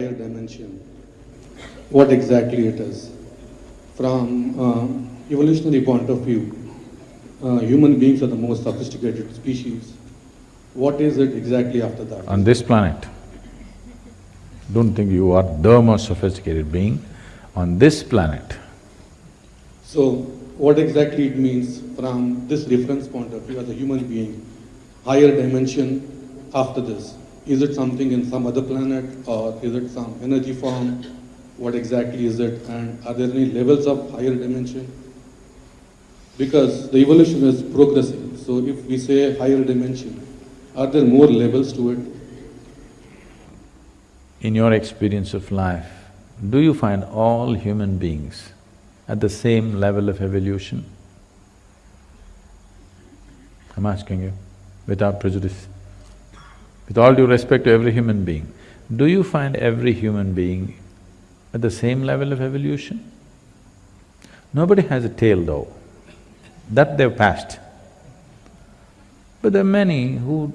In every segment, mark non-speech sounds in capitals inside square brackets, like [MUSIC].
higher dimension, what exactly it is. From uh, evolutionary point of view, uh, human beings are the most sophisticated species. What is it exactly after that? On this planet, don't think you are the most sophisticated being. On this planet, So, what exactly it means from this reference point of view as a human being, higher dimension after this? Is it something in some other planet or is it some energy form? What exactly is it and are there any levels of higher dimension? Because the evolution is progressing. so if we say higher dimension, are there more levels to it? in your experience of life, do you find all human beings at the same level of evolution? I'm asking you, without prejudice. With all due respect to every human being, do you find every human being at the same level of evolution? Nobody has a tail though, that they've passed. But there are many who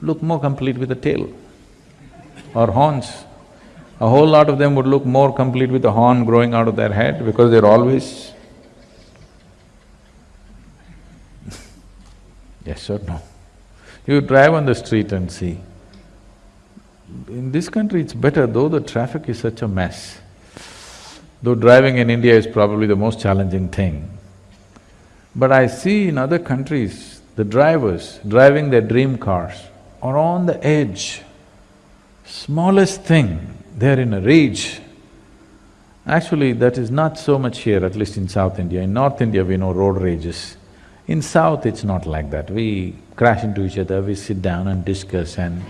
look more complete with a tail or horns. A whole lot of them would look more complete with a horn growing out of their head because they're always [LAUGHS] Yes or no? You drive on the street and see. In this country it's better, though the traffic is such a mess. Though driving in India is probably the most challenging thing. But I see in other countries, the drivers driving their dream cars are on the edge. Smallest thing, they're in a rage. Actually, that is not so much here, at least in South India. In North India, we know road rages. In South, it's not like that. We crash into each other, we sit down and discuss and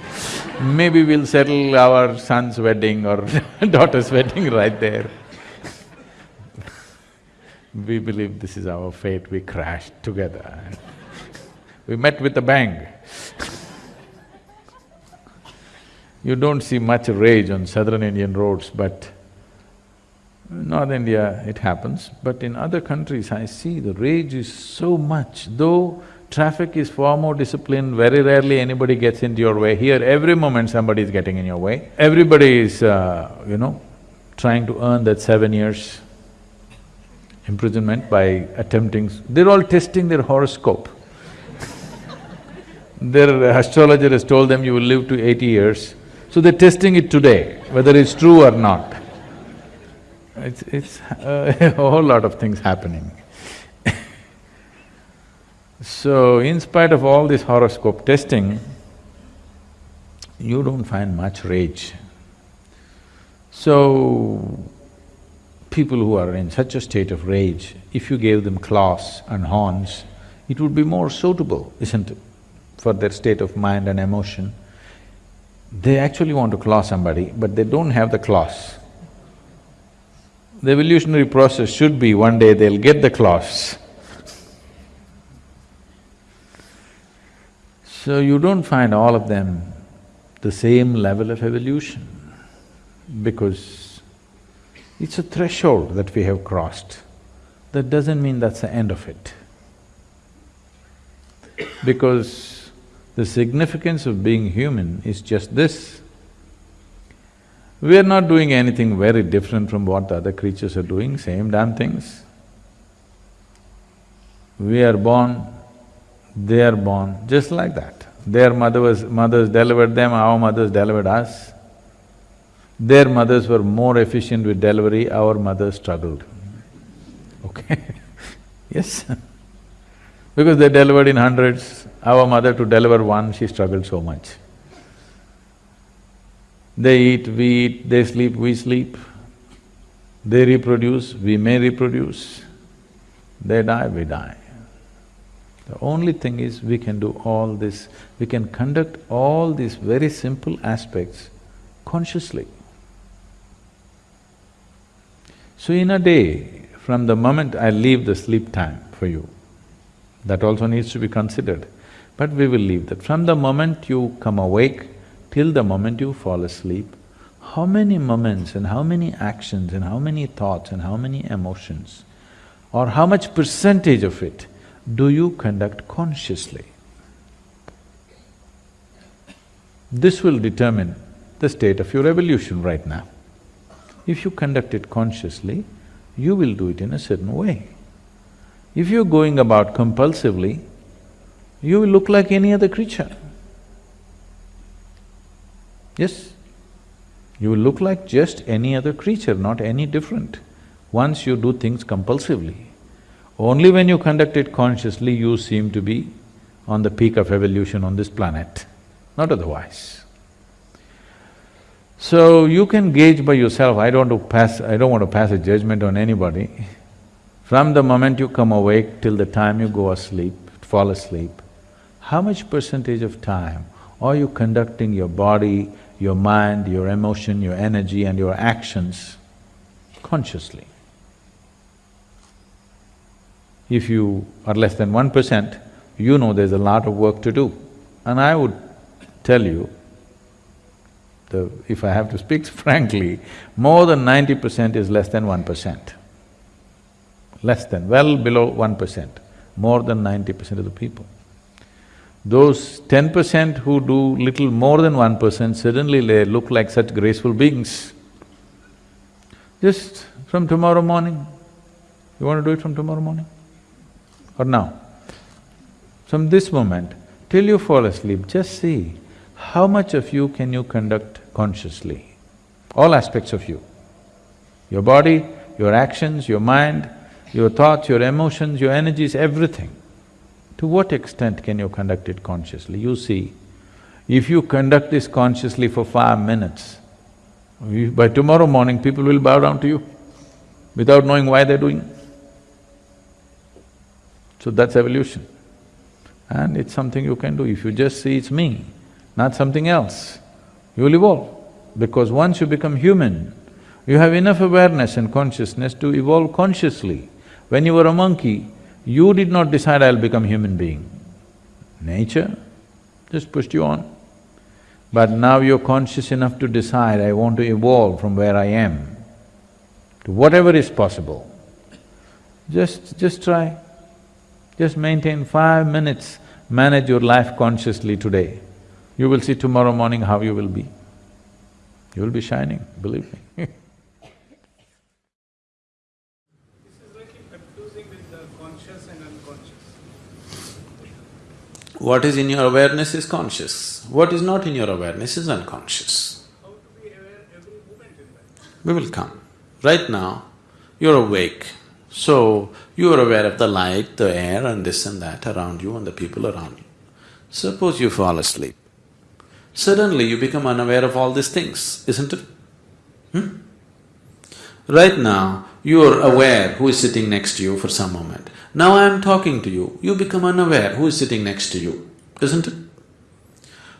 maybe we'll settle our son's wedding or [LAUGHS] daughter's wedding right there. We believe this is our fate, we crashed together. we met with a bang. You don't see much rage on southern Indian roads, but North India it happens, but in other countries I see the rage is so much, though traffic is far more disciplined, very rarely anybody gets into your way. Here, every moment somebody is getting in your way. Everybody is, uh, you know, trying to earn that seven years imprisonment by attempting… They're all testing their horoscope. [LAUGHS] Their astrologer has told them you will live to eighty years, so they're testing it today, whether it's true or not. It's… it's uh, [LAUGHS] a whole lot of things happening. [LAUGHS] so, in spite of all this horoscope testing, you don't find much rage. So, people who are in such a state of rage, if you gave them claws and horns, it would be more suitable, isn't it, for their state of mind and emotion. They actually want to claw somebody, but they don't have the claws. The evolutionary process should be one day they'll get the claws. So you don't find all of them the same level of evolution because it's a threshold that we have crossed. That doesn't mean that's the end of it. Because the significance of being human is just this. We are not doing anything very different from what the other creatures are doing, same damn things. We are born, they are born, just like that. Their mother was… mothers delivered them, our mothers delivered us. Their mothers were more efficient with delivery, our mothers struggled. Okay [LAUGHS] Yes Because they delivered in hundreds, our mother to deliver one, she struggled so much. They eat, we eat, they sleep, we sleep. They reproduce, we may reproduce. They die, we die. The only thing is we can do all this, we can conduct all these very simple aspects consciously. So in a day, from the moment I leave the sleep time for you, that also needs to be considered, but we will leave that. From the moment you come awake till the moment you fall asleep, how many moments and how many actions and how many thoughts and how many emotions or how much percentage of it do you conduct consciously? This will determine the state of your evolution right now. If you conduct it consciously, you will do it in a certain way. If you're going about compulsively, you will look like any other creature. Yes? You will look like just any other creature, not any different, once you do things compulsively. Only when you conduct it consciously, you seem to be on the peak of evolution on this planet, not otherwise. So you can gauge by yourself, I don't want to pass… I don't want to pass a judgment on anybody. From the moment you come awake till the time you go asleep, fall asleep, how much percentage of time are you conducting your body, your mind, your emotion, your energy and your actions consciously? If you are less than one percent, you know there's a lot of work to do. And I would tell you, the… if I have to speak [LAUGHS] frankly, more than ninety percent is less than one percent. Less than, well below one percent, more than ninety percent of the people. Those ten percent who do little more than one percent, suddenly they look like such graceful beings. Just from tomorrow morning, you want to do it from tomorrow morning? Or now? From this moment till you fall asleep, just see how much of you can you conduct consciously, all aspects of you. Your body, your actions, your mind, your thoughts, your emotions, your energies, everything. To what extent can you conduct it consciously? You see, if you conduct this consciously for five minutes, by tomorrow morning people will bow down to you without knowing why they're doing. So that's evolution. And it's something you can do. If you just see it's me, not something else, you will evolve. Because once you become human, you have enough awareness and consciousness to evolve consciously. When you were a monkey, you did not decide I'll become human being. Nature just pushed you on. But now you're conscious enough to decide, I want to evolve from where I am to whatever is possible. Just… just try. Just maintain five minutes, manage your life consciously today. You will see tomorrow morning how you will be. You will be shining, believe me [LAUGHS] This is like confusing with the conscious and unconscious. What is in your awareness is conscious, what is not in your awareness is unconscious. How to be aware every moment in that? We will come. Right now, you're awake, so you are aware of the light, the air and this and that around you and the people around you. Suppose you fall asleep. Suddenly you become unaware of all these things, isn't it? Hmm? Right now, you are aware who is sitting next to you for some moment. Now I am talking to you, you become unaware who is sitting next to you, isn't it?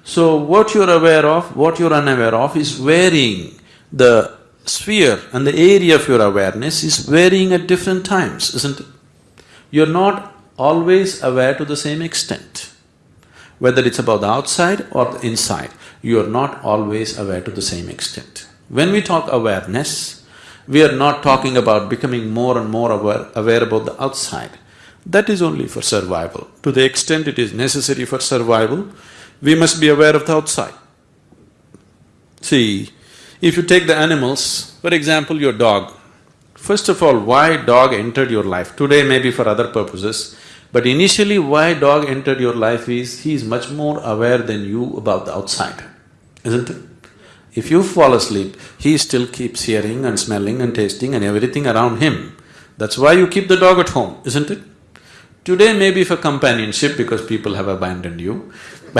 So what you're aware of, what you're unaware of is varying. The sphere and the area of your awareness is varying at different times, isn't it? You're not always aware to the same extent. Whether it's about the outside or the inside, you are not always aware to the same extent. When we talk awareness, we are not talking about becoming more and more aware, aware about the outside. That is only for survival. To the extent it is necessary for survival, we must be aware of the outside. See, if you take the animals, for example, your dog, first of all, why dog entered your life? Today maybe for other purposes, but initially why dog entered your life is, he is much more aware than you about the outside, isn't it? If you fall asleep, he still keeps hearing and smelling and tasting and everything around him. That's why you keep the dog at home, isn't it? Today maybe for companionship because people have abandoned you [LAUGHS]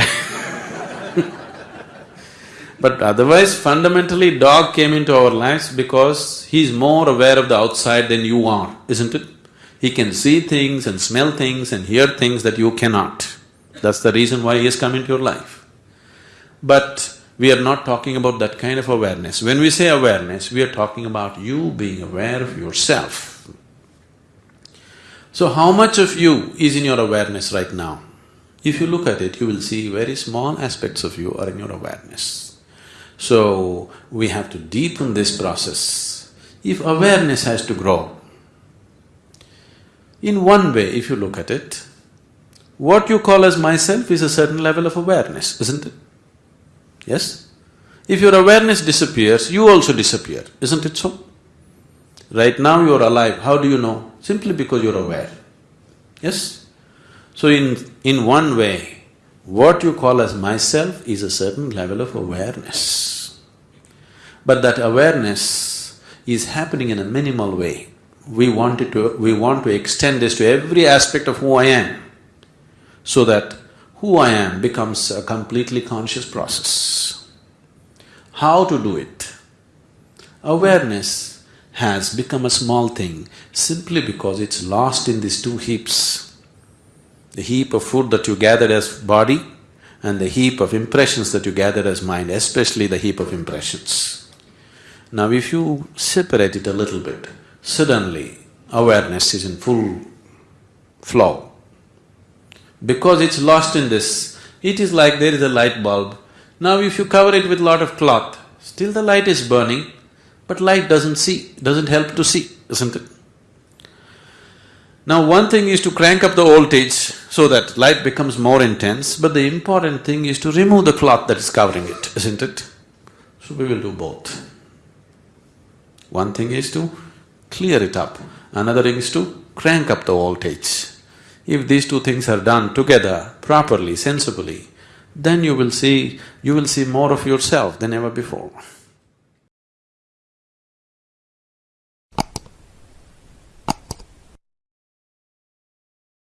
But otherwise fundamentally dog came into our lives because he's more aware of the outside than you are, isn't it? He can see things and smell things and hear things that you cannot. That's the reason why he has come into your life. But we are not talking about that kind of awareness. When we say awareness, we are talking about you being aware of yourself. So how much of you is in your awareness right now? If you look at it, you will see very small aspects of you are in your awareness. So, we have to deepen this process. If awareness has to grow, in one way, if you look at it, what you call as myself is a certain level of awareness, isn't it? Yes? If your awareness disappears, you also disappear, isn't it so? Right now you're alive, how do you know? Simply because you're aware. Yes? So in… in one way, what you call as myself is a certain level of awareness. But that awareness is happening in a minimal way. We want it to… we want to extend this to every aspect of who I am, so that who I am becomes a completely conscious process. How to do it? Awareness has become a small thing simply because it's lost in these two heaps. The heap of food that you gathered as body and the heap of impressions that you gathered as mind, especially the heap of impressions. Now if you separate it a little bit, suddenly awareness is in full flow. Because it's lost in this, it is like there is a light bulb. Now if you cover it with lot of cloth, still the light is burning, but light doesn't see, doesn't help to see, isn't it? Now one thing is to crank up the voltage so that light becomes more intense, but the important thing is to remove the cloth that is covering it, isn't it? So we will do both. One thing is to clear it up, another thing is to crank up the voltage. If these two things are done together, properly, sensibly, then you will see… you will see more of yourself than ever before.